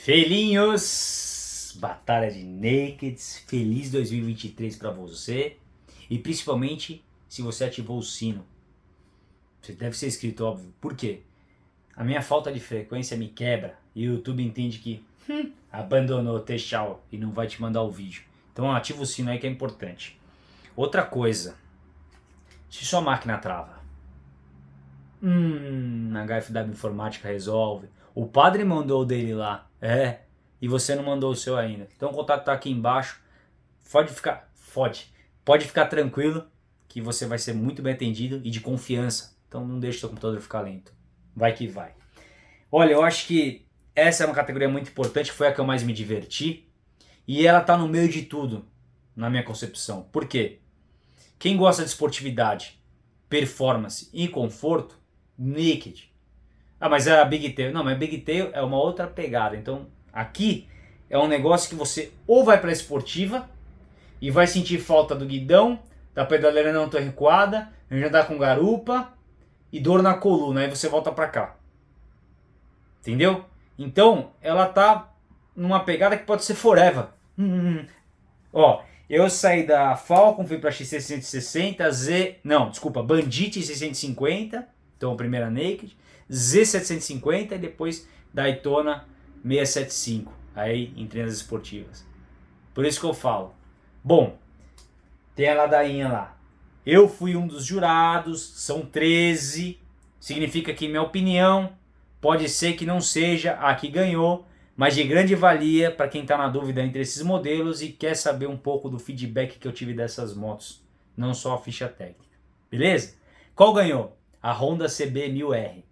Felinhos, Batalha de Nakeds, feliz 2023 para você e principalmente se você ativou o sino. Você deve ser inscrito, óbvio. Por quê? A minha falta de frequência me quebra e o YouTube entende que hum, abandonou, tchau e não vai te mandar o vídeo. Então ativa o sino aí que é importante. Outra coisa, se sua máquina trava, hum, a HFW Informática resolve. O padre mandou o dele lá, é, e você não mandou o seu ainda. Então o contato tá aqui embaixo. Pode ficar, fode. Pode ficar tranquilo que você vai ser muito bem atendido e de confiança. Então não deixe seu computador ficar lento. Vai que vai. Olha, eu acho que essa é uma categoria muito importante, foi a que eu mais me diverti. E ela tá no meio de tudo, na minha concepção. Por quê? Quem gosta de esportividade, performance e conforto, Naked ah, mas é a Big Tail. Não, mas Big Tail é uma outra pegada. Então, aqui é um negócio que você ou vai para esportiva e vai sentir falta do guidão, da pedaleira não tão recuada, já dá com garupa e dor na coluna. Aí você volta para cá. Entendeu? Então, ela tá numa pegada que pode ser forever. Hum, Ó, eu saí da Falcon, fui para X660, Z... Não, desculpa, Bandit 650, então a primeira Naked. Z750 e depois Daytona 675, aí em treinas esportivas. Por isso que eu falo. Bom, tem a ladainha lá. Eu fui um dos jurados, são 13, significa que minha opinião pode ser que não seja a que ganhou, mas de grande valia para quem está na dúvida entre esses modelos e quer saber um pouco do feedback que eu tive dessas motos, não só a ficha técnica. Beleza? Qual ganhou? A Honda CB1000R.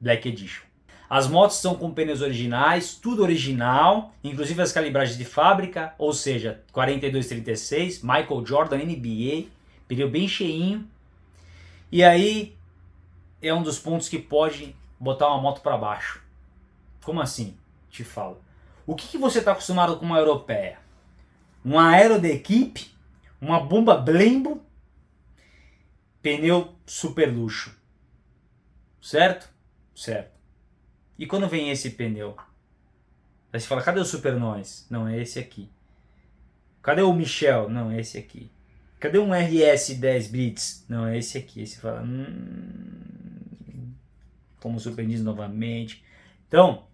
Black Edition. As motos estão com pneus originais, tudo original, inclusive as calibragens de fábrica, ou seja, 4236, Michael Jordan NBA, pneu bem cheinho. E aí é um dos pontos que pode botar uma moto para baixo. Como assim? Te falo. O que, que você está acostumado com uma europeia? Um aero de equipe, uma bomba Blembo, pneu super luxo. Certo? Certo. E quando vem esse pneu? Aí você fala, cadê o Super Nós? Não, é esse aqui. Cadê o Michel? Não, é esse aqui. Cadê um RS10 Blitz? Não, é esse aqui. Aí você fala, hum, fomos surpreendidos novamente. Então,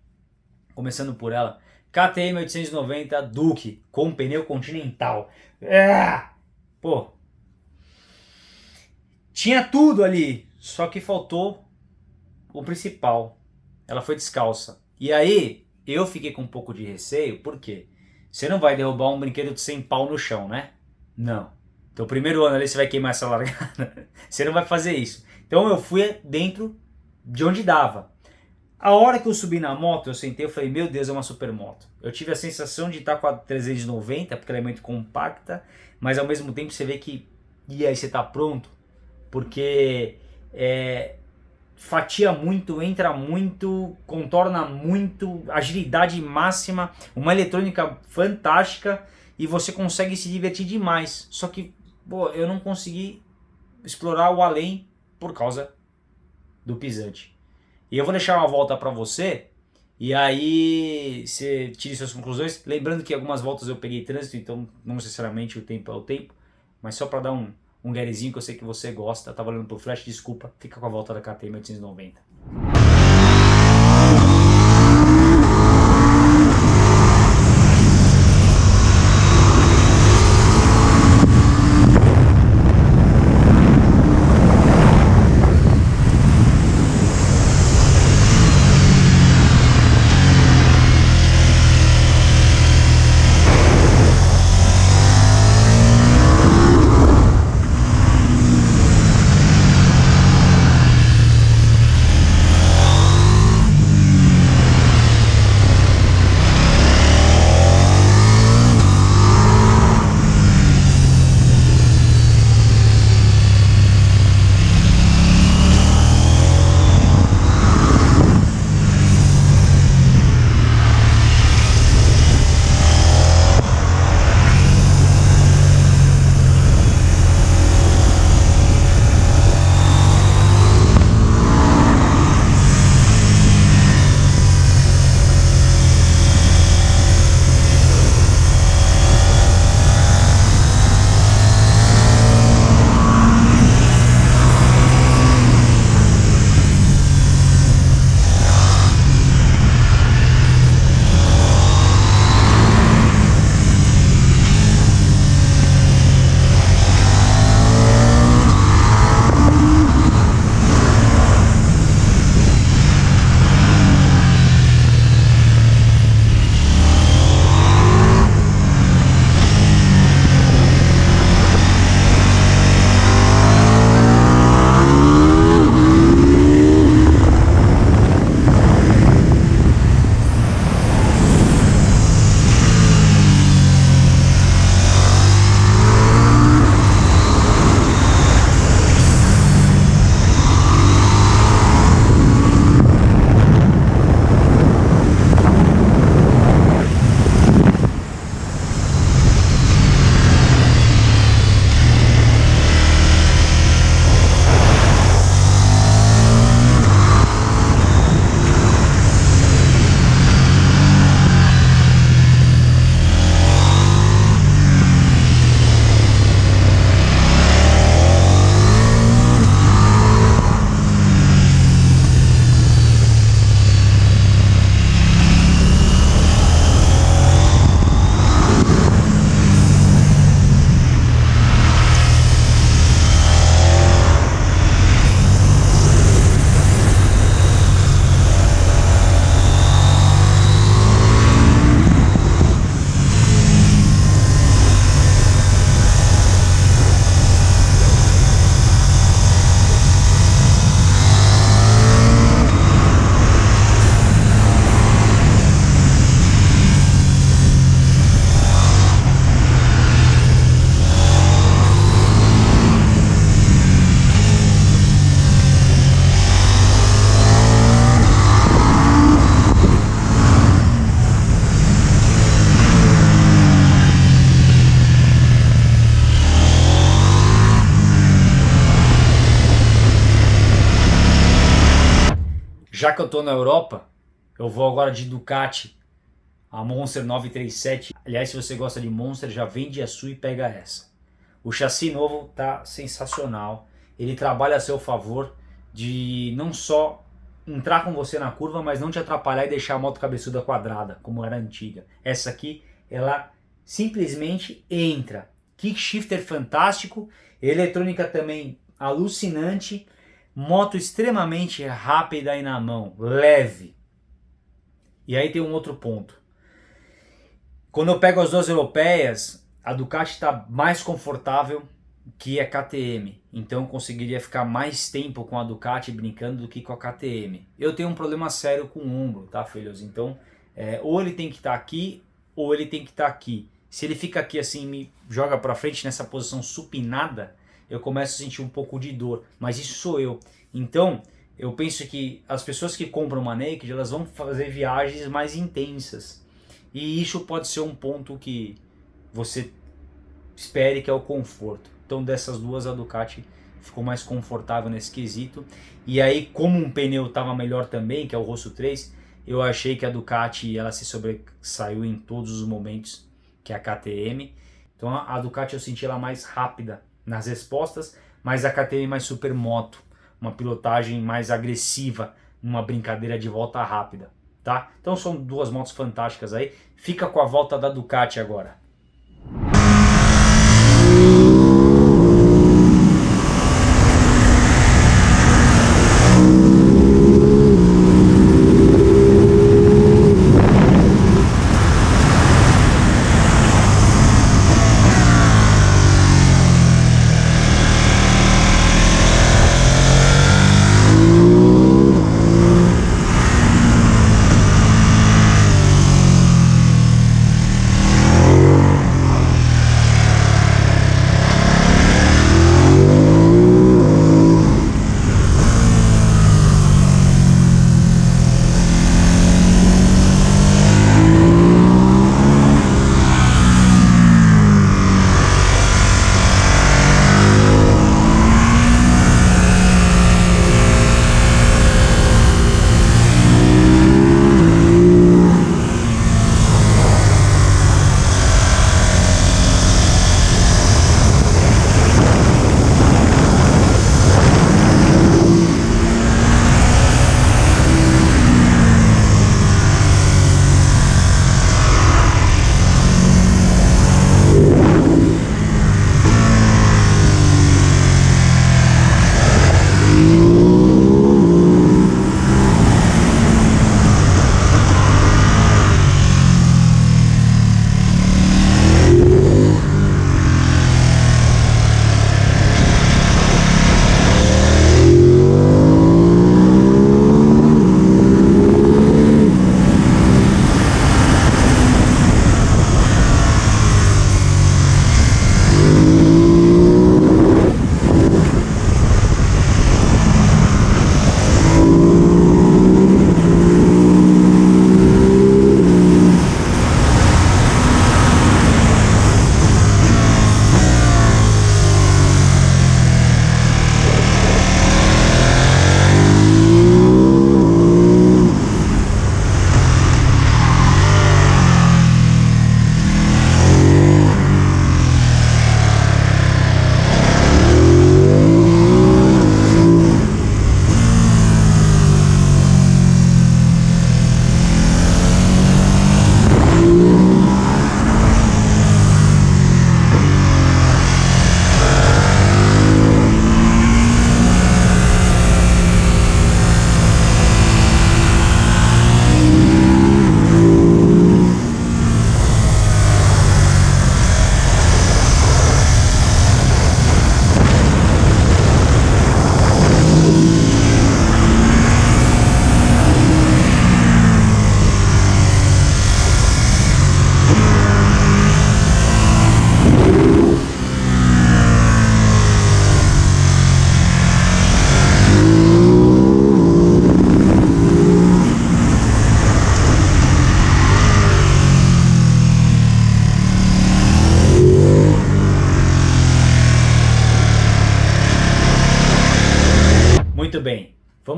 começando por ela, KTM 890 Duke com pneu continental. Ah! Pô, tinha tudo ali, só que faltou o principal, ela foi descalça. E aí, eu fiquei com um pouco de receio, por quê? Você não vai derrubar um brinquedo de 100 pau no chão, né? Não. Então, primeiro ano ali você vai queimar essa largada. você não vai fazer isso. Então, eu fui dentro de onde dava. A hora que eu subi na moto, eu sentei e falei, meu Deus, é uma super moto. Eu tive a sensação de estar com a 390, porque ela é muito compacta, mas ao mesmo tempo você vê que, e aí você está pronto? Porque é, fatia muito, entra muito, contorna muito, agilidade máxima, uma eletrônica fantástica e você consegue se divertir demais. Só que, pô, eu não consegui explorar o além por causa do pisante. E eu vou deixar uma volta para você e aí você tire suas conclusões. Lembrando que algumas voltas eu peguei trânsito, então não necessariamente o tempo é o tempo, mas só para dar um, um garyzinho que eu sei que você gosta. Tá valendo por flash, desculpa. Fica com a volta da KTM 890. Que eu estou na Europa, eu vou agora de Ducati, a Monster 937. Aliás, se você gosta de Monster, já vende a sua e pega essa. O chassi novo tá sensacional. Ele trabalha a seu favor de não só entrar com você na curva, mas não te atrapalhar e deixar a moto cabeçuda quadrada, como era antiga. Essa aqui, ela simplesmente entra. Kick shifter fantástico, eletrônica também alucinante, moto extremamente rápida aí na mão, leve. E aí tem um outro ponto. Quando eu pego as duas europeias, a Ducati está mais confortável que a KTM. Então eu conseguiria ficar mais tempo com a Ducati brincando do que com a KTM. Eu tenho um problema sério com o ombro, tá filhos? Então é, ou ele tem que estar tá aqui ou ele tem que estar tá aqui. Se ele fica aqui assim me joga para frente nessa posição supinada, eu começo a sentir um pouco de dor. Mas isso sou eu. Então eu penso que as pessoas que compram uma Naked, elas vão fazer viagens mais intensas. E isso pode ser um ponto que você espere que é o conforto. Então dessas duas a Ducati ficou mais confortável nesse quesito. E aí como um pneu estava melhor também, que é o Rosso 3, eu achei que a Ducati ela se sobressaiu em todos os momentos que a KTM. Então a Ducati eu senti ela mais rápida nas respostas, mas a KTM mais supermoto uma pilotagem mais agressiva, numa brincadeira de volta rápida, tá? Então são duas motos fantásticas aí. Fica com a volta da Ducati agora.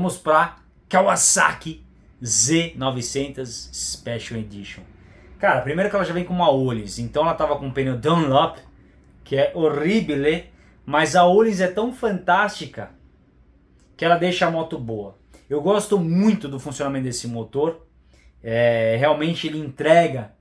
Vamos para Kawasaki Z900 Special Edition. Cara, primeiro que ela já vem com uma Olis, então ela tava com um pneu Dunlop, que é horrível, mas a Olis é tão fantástica que ela deixa a moto boa. Eu gosto muito do funcionamento desse motor, é, realmente ele entrega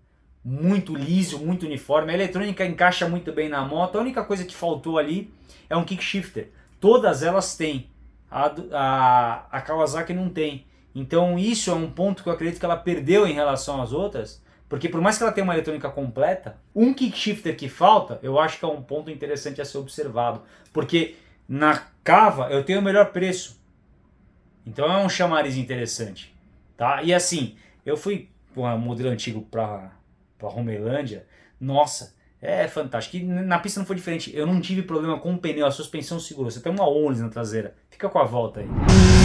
muito liso, muito uniforme, a eletrônica encaixa muito bem na moto, a única coisa que faltou ali é um kick shifter. Todas elas têm, a, a, a Kawasaki não tem. Então isso é um ponto que eu acredito que ela perdeu em relação às outras, porque por mais que ela tenha uma eletrônica completa, um kick shifter que falta, eu acho que é um ponto interessante a ser observado. Porque na cava eu tenho o melhor preço. Então é um chamariz interessante. Tá? E assim, eu fui com o modelo antigo para para Romelândia, nossa, é fantástico. E na pista não foi diferente. Eu não tive problema com o pneu, a suspensão segurou. Você tem uma Only na traseira. Fica com a volta aí.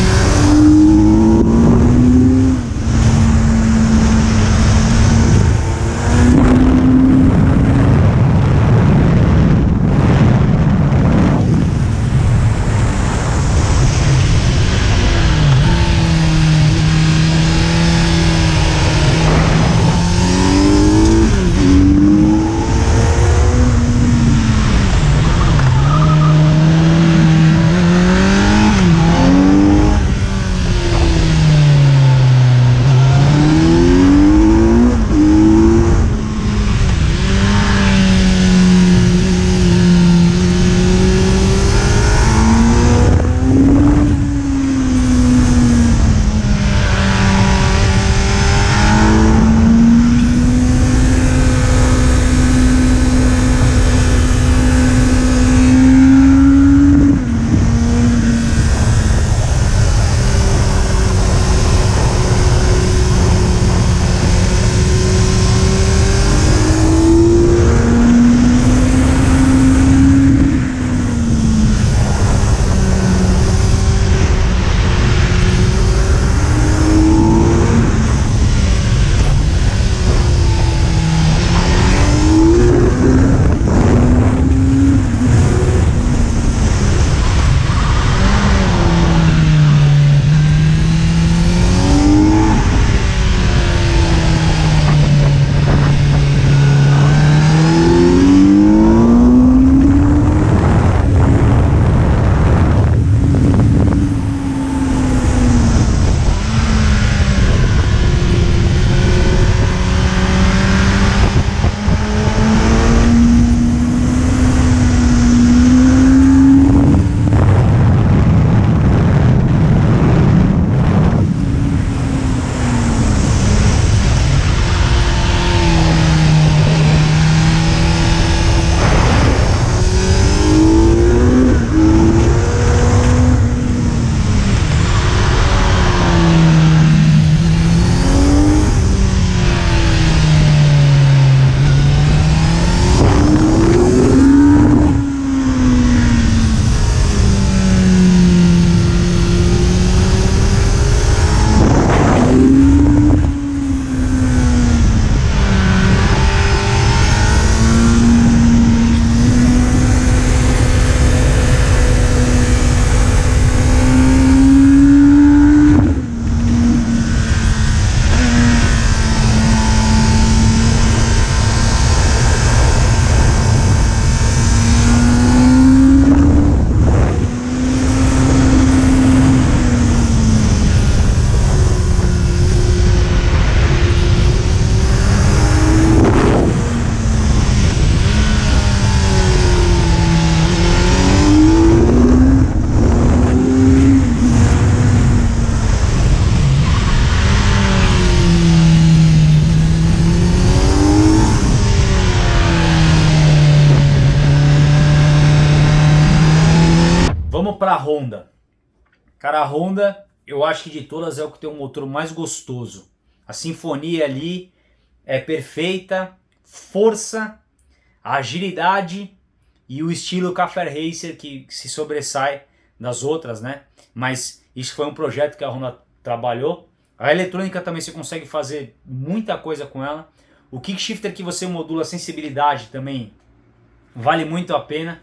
Cara, a Honda, eu acho que de todas é o que tem um motor mais gostoso. A sinfonia ali é perfeita, força, agilidade e o estilo Café Racer que se sobressai das outras, né? Mas isso foi um projeto que a Honda trabalhou. A eletrônica também você consegue fazer muita coisa com ela. O kickshifter que você modula a sensibilidade também vale muito a pena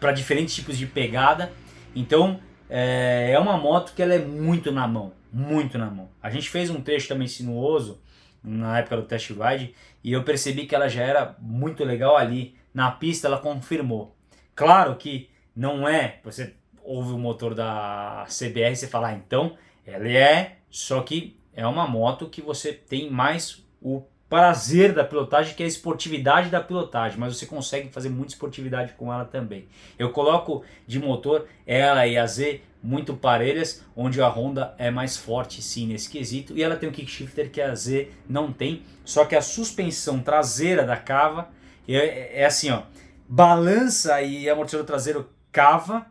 para diferentes tipos de pegada. Então é, é uma moto que ela é muito na mão. muito na mão. A gente fez um trecho também sinuoso na época do test ride e eu percebi que ela já era muito legal ali. Na pista ela confirmou. Claro que não é, você ouve o motor da CBR e você ah, então ela é, só que é uma moto que você tem mais o prazer da pilotagem, que é a esportividade da pilotagem, mas você consegue fazer muita esportividade com ela também. Eu coloco de motor ela e a Z muito parelhas, onde a Honda é mais forte sim nesse quesito, e ela tem um kickshifter que a Z não tem, só que a suspensão traseira da cava é, é assim, ó, balança e amortecedor traseiro cava,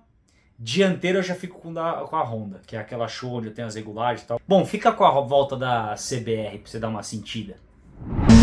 dianteiro eu já fico com, da, com a Honda, que é aquela show onde eu tenho as regulagens e tal. Bom, fica com a volta da CBR pra você dar uma sentida. E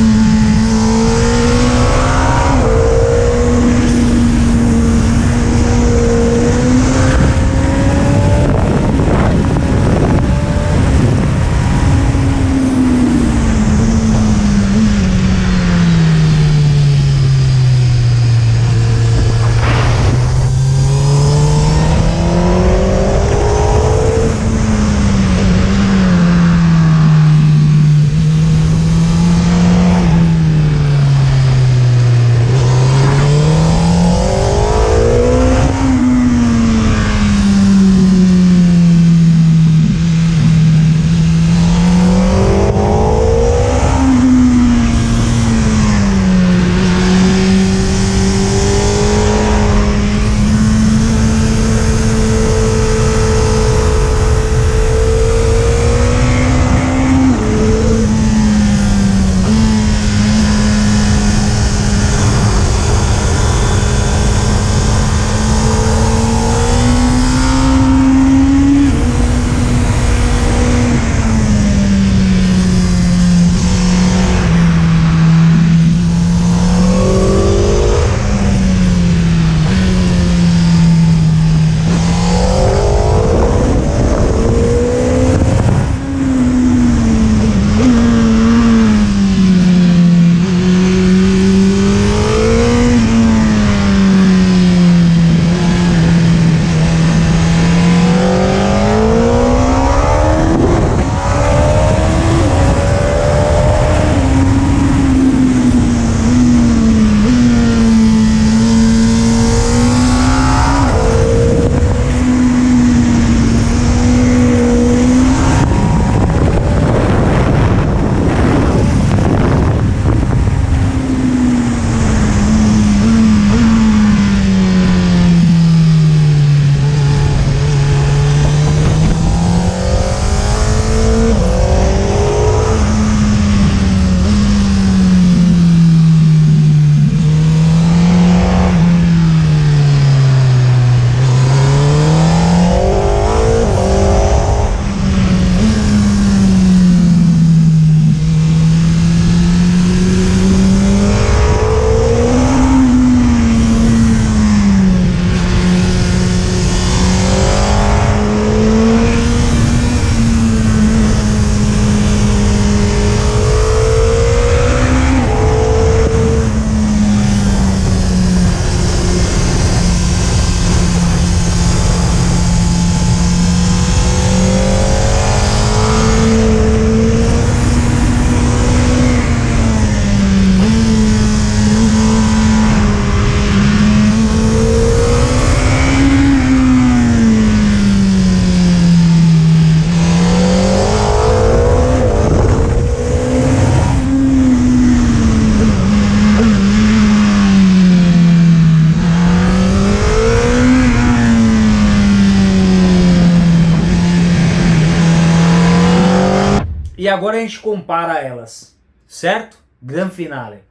gente compara elas, certo? Gran finale.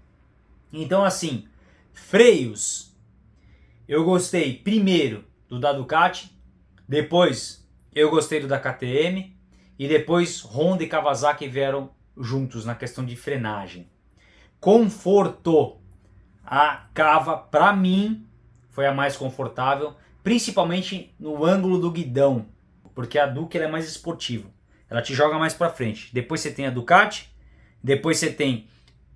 Então assim, freios. Eu gostei primeiro do da Ducati, depois eu gostei do da KTM e depois Honda e Kawasaki vieram juntos na questão de frenagem. Conforto. A Cava, para mim, foi a mais confortável, principalmente no ângulo do guidão, porque a Duke é mais esportiva. Ela te joga mais para frente. Depois você tem a Ducati, depois você tem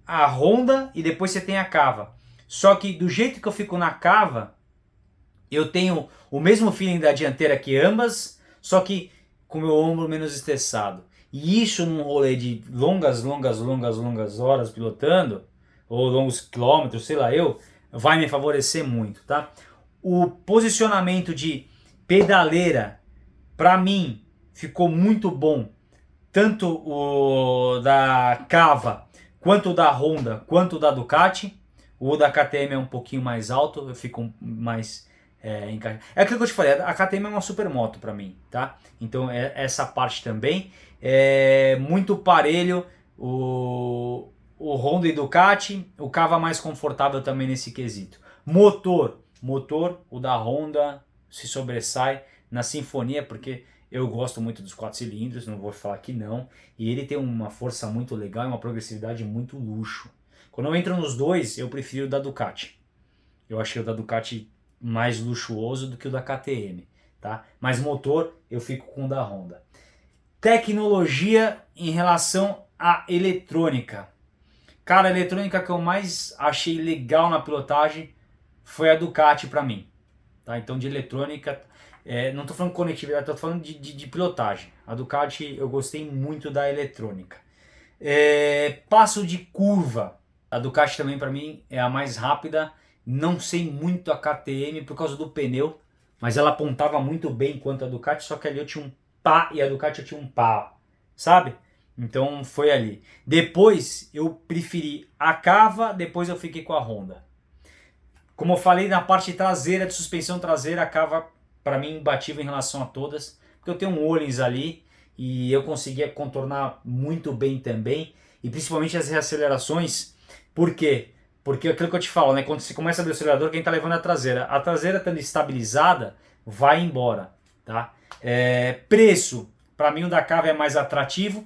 a Honda e depois você tem a Cava. Só que do jeito que eu fico na Cava, eu tenho o mesmo feeling da dianteira que ambas, só que com meu ombro menos estressado. E isso num rolê de longas, longas, longas, longas horas pilotando, ou longos quilômetros, sei lá eu, vai me favorecer muito, tá? O posicionamento de pedaleira, para mim, ficou muito bom. Tanto o da Cava, quanto o da Honda, quanto o da Ducati. O da KTM é um pouquinho mais alto, eu fico mais é, é aquilo que eu te falei, a KTM é uma super moto para mim, tá? Então é essa parte também. É muito parelho o, o Honda e Ducati, o Cava mais confortável também nesse quesito. Motor, motor, o da Honda se sobressai na sinfonia, porque eu gosto muito dos quatro cilindros, não vou falar que não. E ele tem uma força muito legal e uma progressividade muito luxo. Quando eu entro nos dois, eu prefiro o da Ducati. Eu achei o da Ducati mais luxuoso do que o da KTM, tá? Mas motor eu fico com o da Honda. Tecnologia em relação à eletrônica. Cara, a eletrônica que eu mais achei legal na pilotagem foi a Ducati para mim. Tá? Então de eletrônica, é, não estou falando de conectividade, estou falando de, de, de, pilotagem. A Ducati eu gostei muito da eletrônica. É, passo de curva. A Ducati também para mim é a mais rápida não sei muito a KTM por causa do pneu, mas ela apontava muito bem quanto a Ducati, só que ali eu tinha um pá e a Ducati eu tinha um pá, sabe? Então foi ali. Depois eu preferi a Cava, depois eu fiquei com a Honda. Como eu falei na parte traseira, de suspensão traseira, a Cava para mim imbatível em relação a todas, porque eu tenho um Olins ali e eu conseguia contornar muito bem também, e principalmente as reacelerações, por quê? Porque aquilo que eu te falo, né? Quando você começa a abrir o acelerador, quem está levando é a traseira. A traseira estando estabilizada, vai embora, tá? É, preço, para mim o da Cava é mais atrativo,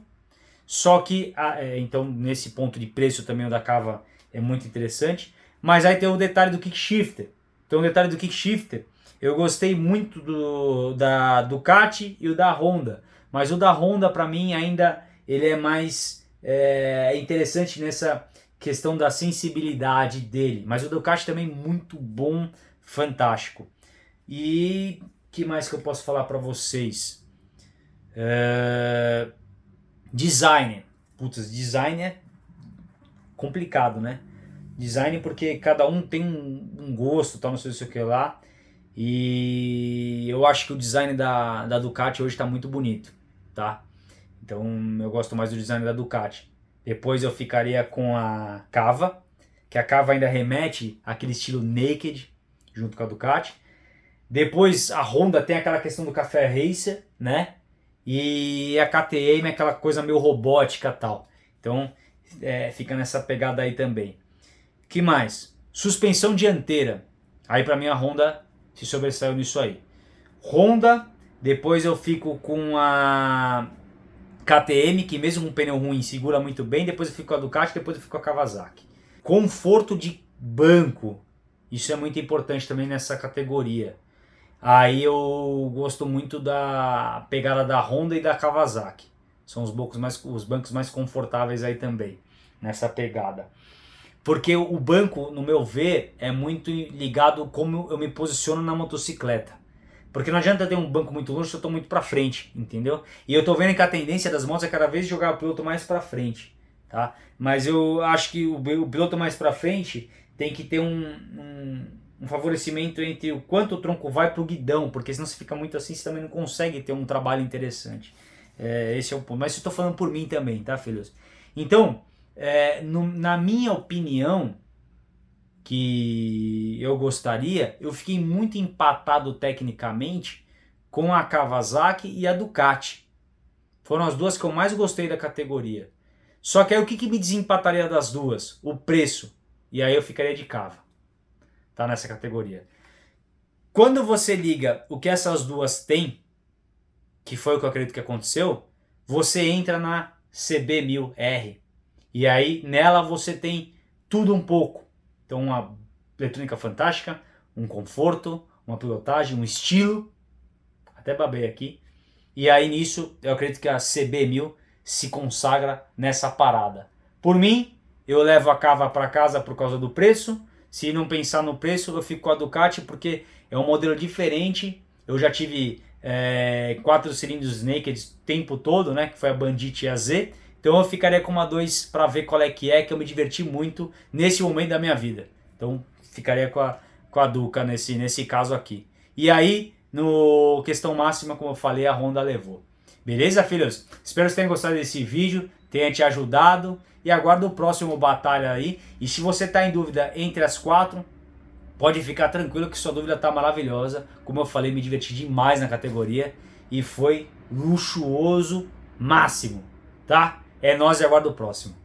só que, é, então nesse ponto de preço também o da Cava é muito interessante. Mas aí tem o detalhe do kickshifter. Então o detalhe do kickshifter, eu gostei muito do da Ducati e o da Honda. Mas o da Honda para mim ainda ele é mais é, interessante nessa questão da sensibilidade dele. Mas o Ducati também muito bom, fantástico. E que mais que eu posso falar para vocês? É... Designer. Putz, design é complicado, né? Design porque cada um tem um, um gosto, tal, não sei o que lá. E eu acho que o design da, da Ducati hoje está muito bonito, tá? Então eu gosto mais do design da Ducati. Depois eu ficaria com a Cava, que a Cava ainda remete àquele estilo naked, junto com a Ducati. Depois a Honda tem aquela questão do café racer, né? E a KTM é aquela coisa meio robótica tal. Então é, fica nessa pegada aí também. Que mais? Suspensão dianteira. Aí para mim a Honda se sobressaiu nisso aí. Honda, depois eu fico com a KTM, que mesmo com pneu ruim segura muito bem, depois eu fico com a Ducati, depois eu fico com a Kawasaki. Conforto de banco, isso é muito importante também nessa categoria. Aí eu gosto muito da pegada da Honda e da Kawasaki. São os bancos mais, os bancos mais confortáveis aí também, nessa pegada. Porque o banco, no meu ver, é muito ligado como eu me posiciono na motocicleta. Porque não adianta ter um banco muito longe se eu estou muito para frente, entendeu? E eu estou vendo que a tendência das motos é cada vez jogar o piloto mais para frente, tá? Mas eu acho que o, o piloto mais para frente tem que ter um, um, um, favorecimento entre o quanto o tronco vai para o guidão, porque senão você fica muito assim, você também não consegue ter um trabalho interessante. É, esse é o ponto. Mas eu estou falando por mim também, tá, filhos? Então, é, no, na minha opinião, que eu gostaria, eu fiquei muito empatado tecnicamente com a Kawasaki e a Ducati. Foram as duas que eu mais gostei da categoria. Só que aí o que, que me desempataria das duas? O preço. E aí eu ficaria de cava. Tá nessa categoria. Quando você liga o que essas duas têm, que foi o que eu acredito que aconteceu, você entra na CB1000R. E aí nela você tem tudo um pouco. Então, uma eletrônica fantástica, um conforto, uma pilotagem, um estilo. Até babei aqui. E aí nisso, eu acredito que a CB1000 se consagra nessa parada. Por mim, eu levo a cava para casa por causa do preço. Se não pensar no preço, eu fico com a Ducati porque é um modelo diferente. Eu já tive é, quatro cilindros naked o tempo todo, né? Que foi a Bandit AZ. Então eu ficaria com uma 2 para ver qual é que é, que eu me diverti muito nesse momento da minha vida. Então ficaria com a, com a Duca nesse, nesse caso aqui. E aí, no questão máxima, como eu falei, a Honda levou. Beleza, filhos? Espero que tenham gostado desse vídeo, tenha te ajudado e aguardo o próximo batalha aí. E se você está em dúvida entre as quatro, pode ficar tranquilo que sua dúvida está maravilhosa. Como eu falei, me diverti demais na categoria e foi luxuoso máximo, tá? É nós e aguardo o próximo.